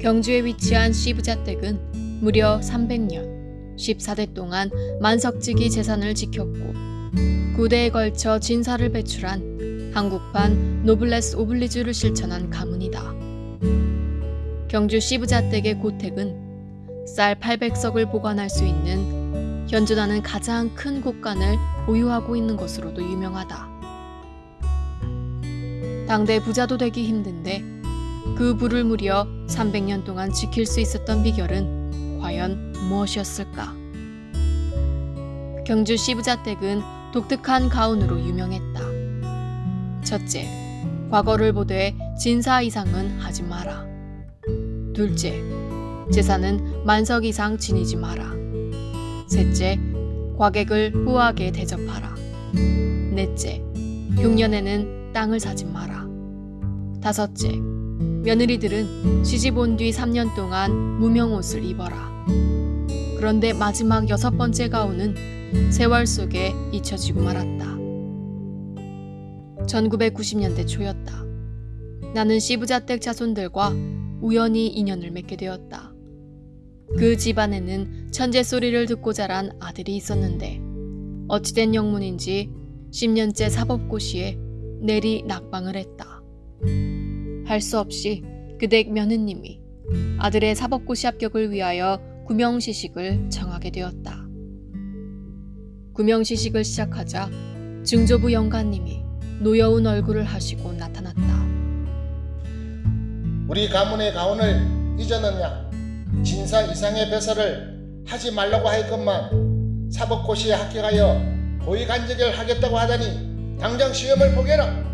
경주에 위치한 시부자댁은 무려 300년, 14대 동안 만석지기 재산을 지켰고 9대에 걸쳐 진사를 배출한 한국판 노블레스 오블리주를 실천한 가문이다. 경주 시부자댁의 고택은 쌀 800석을 보관할 수 있는 현존하는 가장 큰 곳간을 보유하고 있는 것으로도 유명하다. 당대 부자도 되기 힘든데 그 부를 무려 300년 동안 지킬 수 있었던 비결은 과연 무엇이었을까? 경주 시부자댁은 독특한 가운으로 유명했다. 첫째, 과거를 보되 진사 이상은 하지 마라. 둘째, 제사는 만석 이상 지니지 마라. 셋째, 과객을 후하게 대접하라. 넷째, 흉년에는 땅을 사지 마라. 다섯째, 며느리들은 시집 온 뒤 3년 동안 무명옷을 입어라. 그런데 마지막 여섯 번째 가운은 세월 속에 잊혀지고 말았다. 1990년대 초였다. 나는 시부자댁 자손들과 우연히 인연을 맺게 되었다. 그 집안에는 천재 소리를 듣고 자란 아들이 있었는데 어찌된 영문인지 10년째 사법고시에 내리 낙방을 했다. 할 수 없이 그댁 며느님이 아들의 사법고시 합격을 위하여 구명시식을 정하게 되었다. 구명시식을 시작하자 증조부 영가님이 노여운 얼굴을 하시고 나타났다. 우리 가문의 가훈을 잊었느냐? 진사 이상의 배설을 하지 말라고 하였건만 사법고시에 합격하여 고위간직을 하겠다고 하다니 당장 시험을 보게라.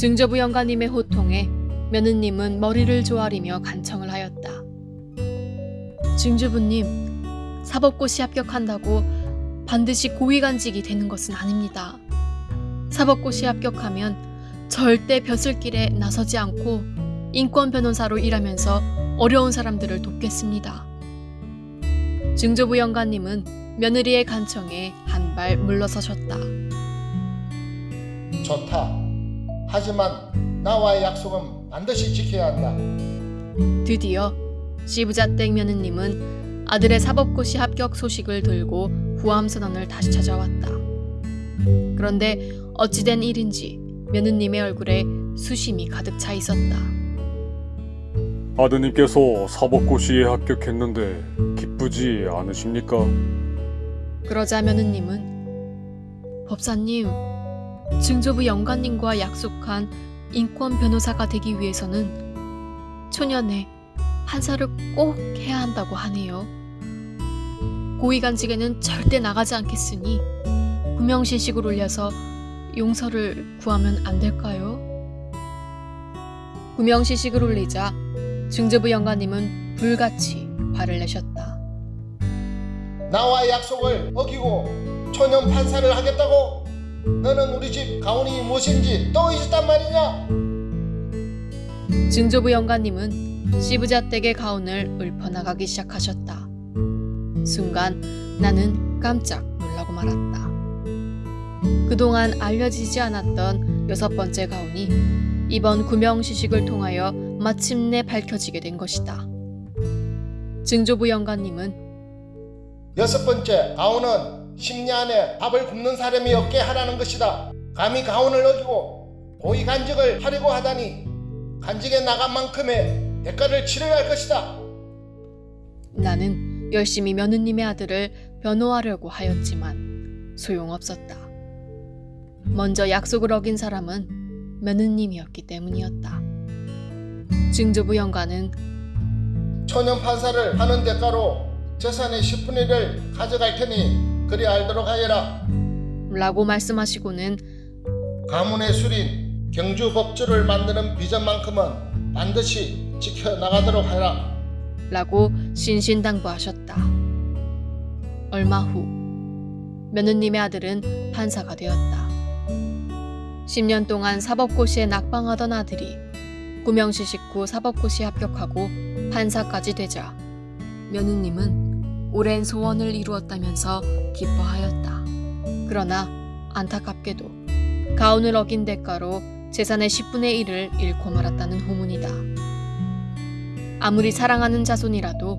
증조부 영가님의 호통에 며느님은 머리를 조아리며 간청을 하였다. 증조부님, 사법고시 합격한다고 반드시 고위간직이 되는 것은 아닙니다. 사법고시 합격하면 절대 벼슬길에 나서지 않고 인권 변호사로 일하면서 어려운 사람들을 돕겠습니다. 증조부 영가님은 며느리의 간청에 한 발 물러서셨다. 좋다. 하지만 나와의 약속은 반드시 지켜야 한다. 드디어 시부자댁 며느님은 아들의 사법고시 합격 소식을 들고 후암 선언을 다시 찾아왔다. 그런데 어찌된 일인지 며느님의 얼굴에 수심이 가득 차 있었다. 아드님께서 사법고시에 합격했는데 기쁘지 않으십니까? 그러자 며느님은 법사님, 증조부 영관님과 약속한 인권 변호사가 되기 위해서는 초년에 판사를 꼭 해야 한다고 하네요. 고위간직에는 절대 나가지 않겠으니 구명시식을 올려서 용서를 구하면 안 될까요? 구명시식을 올리자 증조부 영가님은 불같이 화를 내셨다. 나와의 약속을 어기고 초년 판사를 하겠다고? 너는 우리 집 가훈이 무엇인지 또 잊었단 말이냐? 증조부 영가님은 시부자 댁의 가운을 읊어나가기 시작하셨다. 순간 나는 깜짝 놀라고 말았다. 그동안 알려지지 않았던 여섯 번째 가운이 이번 구명시식을 통하여 마침내 밝혀지게 된 것이다. 증조부 영가님은 여섯 번째 가훈은 10년 안에 밥을 굶는 사람이 없게 하라는 것이다. 감히 가훈을 어기고 고위 간직을 하려고 하다니 간직에 나간 만큼의 대가를 치러야 할 것이다. 나는 열심히 며느님의 아들을 변호하려고 하였지만 소용없었다. 먼저 약속을 어긴 사람은 며느님이었기 때문이었다. 증조부 영가는 초년 판사를 하는 대가로 재산의 10분의 1을 가져갈 테니 그리 알도록 하여라. 라고 말씀하시고는 가문의 술인 경주 법주를 만드는 비전만큼은 반드시 지켜나가도록 하라. 라고 신신당부하셨다. 얼마 후 며느님의 아들은 판사가 되었다. 10년 동안 사법고시에 낙방하던 아들이 구명시식 후 사법고시에 합격하고 판사까지 되자 며느님은 오랜 소원을 이루었다면서 기뻐하였다. 그러나 안타깝게도 가훈을 어긴 대가로 재산의 10분의 1을 잃고 말았다는 후문이다. 아무리 사랑하는 자손이라도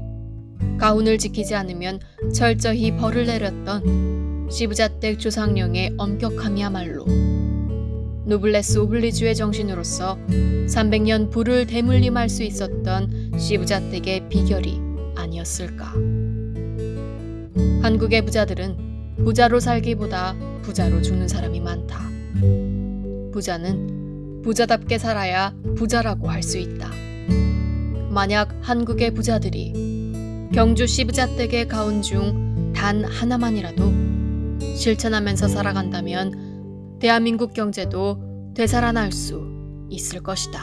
가훈을 지키지 않으면 철저히 벌을 내렸던 시부자댁 조상령의 엄격함이야말로 노블레스 오블리주의 정신으로서 300년 부를 대물림할 수 있었던 시부자댁의 비결이 아니었을까. 한국의 부자들은 부자로 살기보다 부자로 죽는 사람이 많다. 부자는 부자답게 살아야 부자라고 할 수 있다. 만약 한국의 부자들이 경주 시 부자댁의 가운 중 단 하나만이라도 실천하면서 살아간다면 대한민국 경제도 되살아날 수 있을 것이다.